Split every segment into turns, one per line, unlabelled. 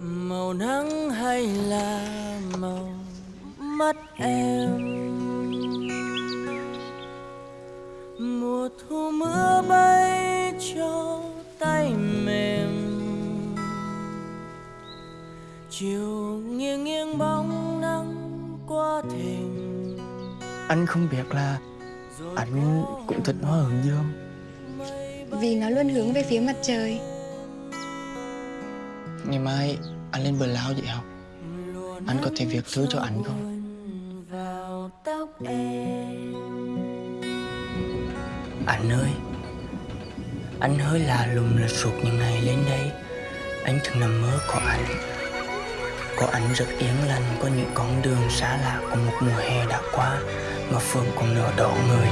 màu nắng hay là màu mắt em? Mùa thu mưa bay cho tay mềm. Chiều nghiêng nghiêng bóng nắng qua thềm.
Anh không biết là anh cũng thích hoa hướng dương
vì nó luôn hướng về phía mặt trời.
Ngày mai anh lên bờ lao vậy học. Anh có thể viết thư cho anh không? Anh ơi, Anh hơi lạ lùng là sụt những ngày lên đây Anh thường nằm mơ có anh. Có anh rất yên lành, Có những con đường xa lạ Của một mùa hè đã qua, Mà phường còn nở đỏ người.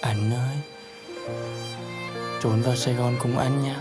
Anh ơi Trốn vào Sài Gòn cùng anh nha